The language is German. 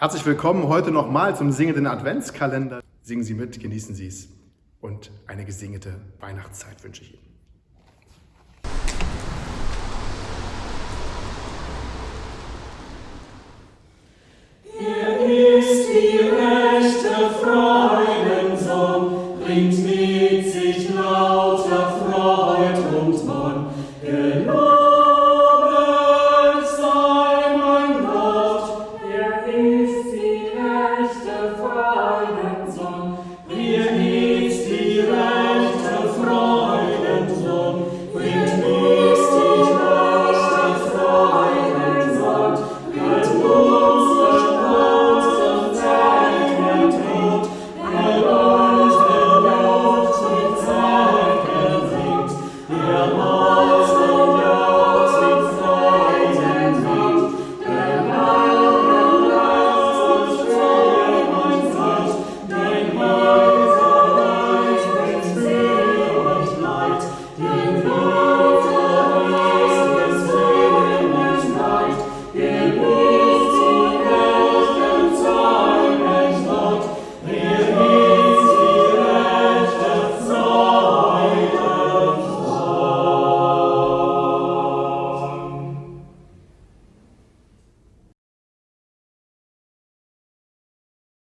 Herzlich willkommen heute nochmal zum singenden Adventskalender. Singen Sie mit, genießen Sie es und eine gesingete Weihnachtszeit wünsche ich Ihnen. bringt mit sich lauter Freude und Wonn.